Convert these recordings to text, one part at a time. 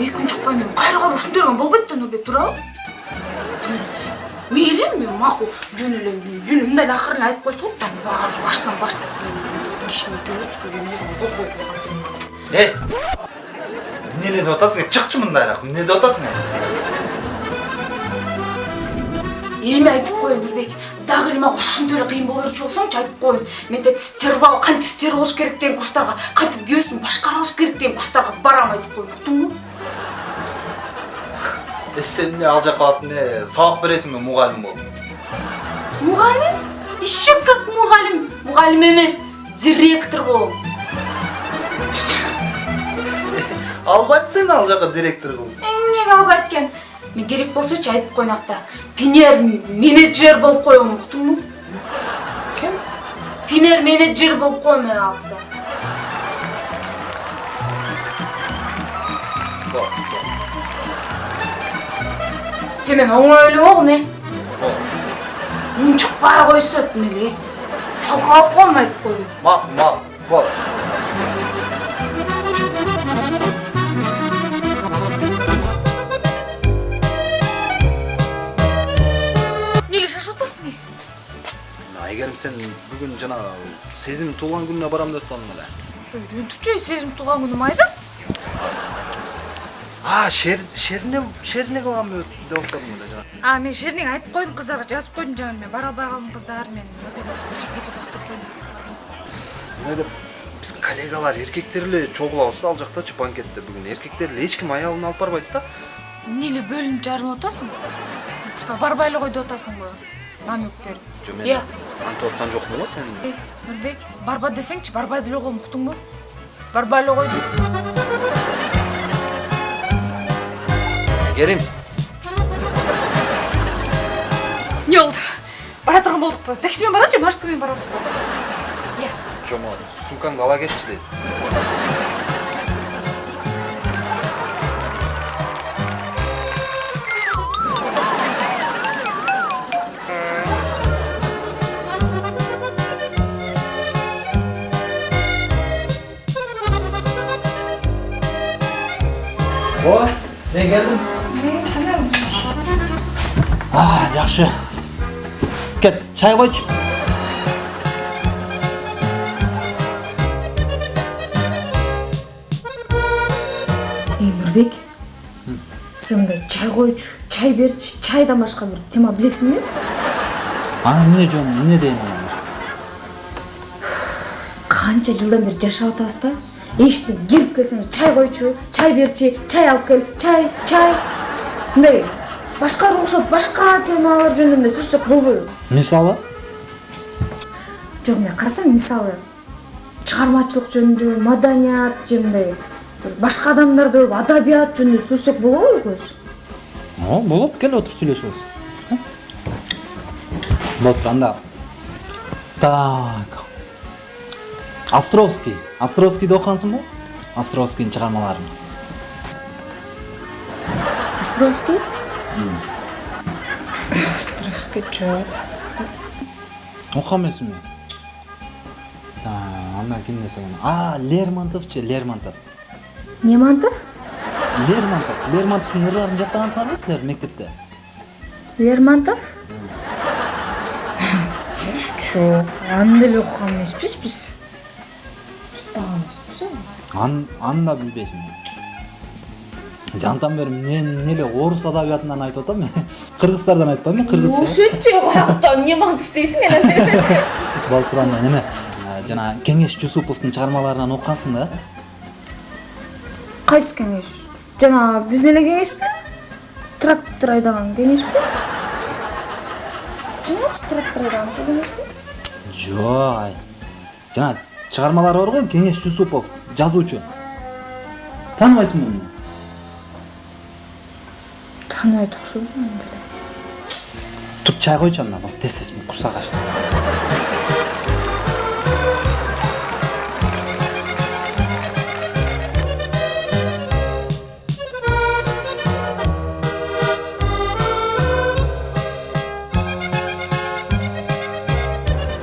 эки күн чыкпай мен кайра кайра ушинтип берген болбойт да нурбек туурабы мейли эми макул жөн эле жөн эле мындай эле акырын эле айтып койсо болот да баары башынан баштап кишини жөнөтүп козгоюп койгон э эмне эле деп атасың? Э чыкчы мындайраак эмне деп атасың э эми айтып коеюн нурбек дагы эле мага ушинтип эле кыйын боло берчү болсоңчу айтып коеюн. Менде стерва кантип стер болуш керек деген курстарга кантип күйөөсүн башкара алыш керек деген курстарга барам айтып коеюн. Уктуңбу э сен эмне ал жака барып эмне сабак бересиңби мугалим болуп мугалим? Еще как мугалим. Мугалим эмес директор болом. Албайт сени ал жака директор кылып эмнеге албайт экен? Мен керек болсочу айтып коеюн акта пинер менеджер болуп коем уктуңбу ким пинер менеджер болуп коем мен алакта сен мени оңой ойлобогун э? Унчукпай койсо эле талкалап коем айтып коеюн макул макул болот эмне эле шашып атасың э? Айгерим сен бүгүн жана сезимдин туулган күнүнө барам деп атпадың беле жөн турчу сезим туулган күнү майда а шерине шерине барам деп атпадың беле а мен шерине айтып койдум кыздарга жазып койдум жана мен. Бара албай калдым кыздар мен чыгып кетип атабыз деп койдум эмне деп биз коллегалар эркектер эле чогулабыз да ал жактачы банкетте бүгүн. Эркектер эле эч ким аялын алып барбайт да. Эмне эле бөлүнүп жарылып атасың? Типа барбай эле кой деп атасыңбы намек берип. Жо мен Э. антип аткан жокмун го сени Э, нурбек барба десеңчи барбай деле койгом уктуңбу барбай эле кой дейм айгерим эмне болду? Бара турган болдукпу такси менен барабызбы же маршрутка менен барабызбы? Э жо могу сумкаңды ала кетчи дейт ооба мен келдим а жакшы. Кет чай койчу. Нурбек. Сен мындай чай койчу чай берчи чайдан башка бир тема билесиңби анан эмне жөн эмне дейин канча жылдан бери жашап атабыз да эшиктен кирип келсеңиз чай койчу чай берчи чай алып кел чай чай мындай башкаларга окшоп башка темалар жөнүндө эмне сүрсөк болбойбу мисалы? Жок мындай карасаң мисалы чыгармачылык жөнүндө маданият же мындай бир башка адамдарды адабият жөнүндө сүрсөк болобу экөөбүз о болот кел отуруп сүйлөшөбүз болуптур анда. Так. Островский. Островскийди окугансыңбы островскийдин чыгармаларын островский островский жок окуган эмесиңби андан ким десек а лермонтовчу лермонтов? Немантов лермонтов. Лермонтовдун ырларын жаттагансыңарбы силер мектепте? Лермонтов? Жок аны деле окуган эмеспиз биз жаттаган эмеспиз аны аны да билбейсиңби жантан бери мен эмне эле орус адабиятынан айтып атам кыргыздардан айтпаймынбы кыргыз ошентчи каяктан немантов дейсиң тур анда неме? Жана кеңеш жусуповдун чыгармаларынан окугансың да? Кайсы кеңеш? Жана биздин эле кеңешпи трактор айдаган кеңешпи жаначы трактор айдаган ошол кеңешпи жок жана чыгармалары бар го кеңеш жусупов жазуучу. Тааныбайсыңбы муну тааныбайт окшойм тур чай койчу анда тез тез курсак ачты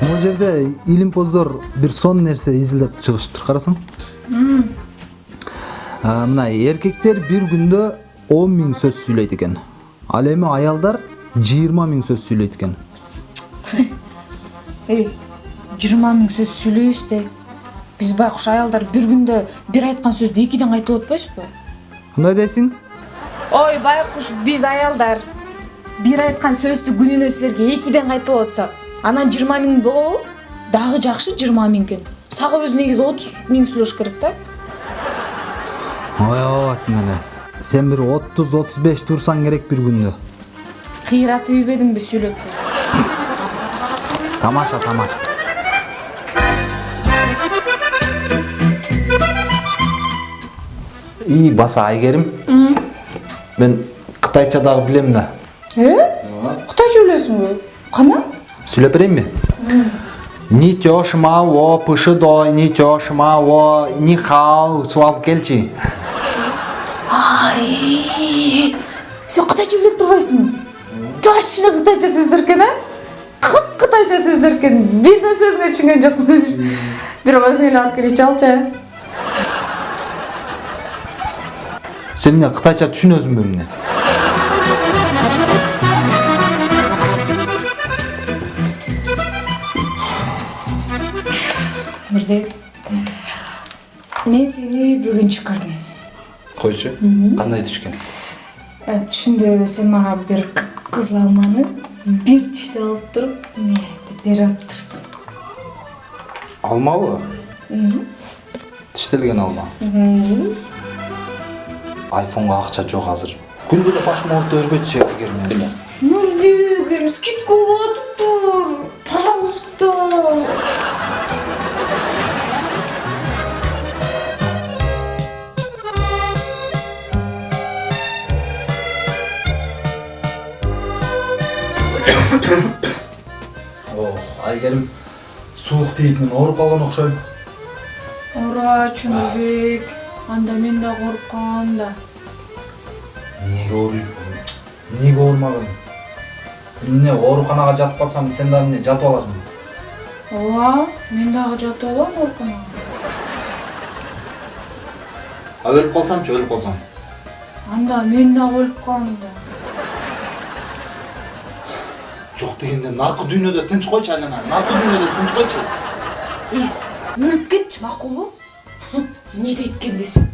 могу жерде илимпоздор бир сонун нерсе изилдеп чыгышыптыр карасаң. А, мына эркектер бир күндө 10 миң сөз сүйлөйт экен. Ал эми аялдар 20 миң сөз сүйлөйт экен. Эй жыйырма миң сөз сүйлөйбүз да биз байкуш аялдар бир күндө бир айткан сөздү экиден кайталап атпайбызбы кандай дейсиң ой байкуш биз аялдар бир айткан сөздү күнүнө силерге экиден кайталап атсак анан жыйырма миң болобу? Дагы жакшы жыйырма миң экен. Сага өзү негизи отуз миң сүйлөш керек да ой мына. Сен бир 30-35 турсаң керек бир күндө. Кыйратып ийбедиңби сүйлөп? Тамаша тамаша. И баса айгерим. Мен кытайча дагы билем да. Э? Кытайча билесиңби кана? Сүйлөп берейинби ни тёшма во пышидой ни суу алып келчи ай сен кытайча биле турбайсыңбы точно кытайча сөздөр экен а? Кып кытайча сөздөр экен бир да сөзгө түшүнгөн жокмун бирок өзүң эле алып келип алчы сен эмне кытайча түшүнөсүңбү эмне? Мирбек мен сени бүгүнчү көрдүм койчу. Кандай түшкөн? Э, түшүндө сен мага бир кыпкызыл алманы бир тиштеп алып туруп мынтип берип атыптырсың алмабы тиштелген алма. Айфонго акча жок азыр. Күндө эле башым оорута бербечи айгерим эми нурбегим скидка болуп атыптыр айгерим суук тийип мен ооруп калган окшойм. Оорачу нурбек анда мен да ооруп калам да. Эмнеге ооруйсуң эмнеге оорумаган эмне ооруканага жатып калсам сен дагы эмне жатып аласың ооба мен дагы жатып алам ооруканага. А өлүп калсамчы өлүп калсам анда мен дагы өлүп калам да жок дегенде наркы дүйнөдө тынч койчу айлана наркы дүйнөдө тынч койчу. Э өлүп кетчи макулбу эмне дейт экен десем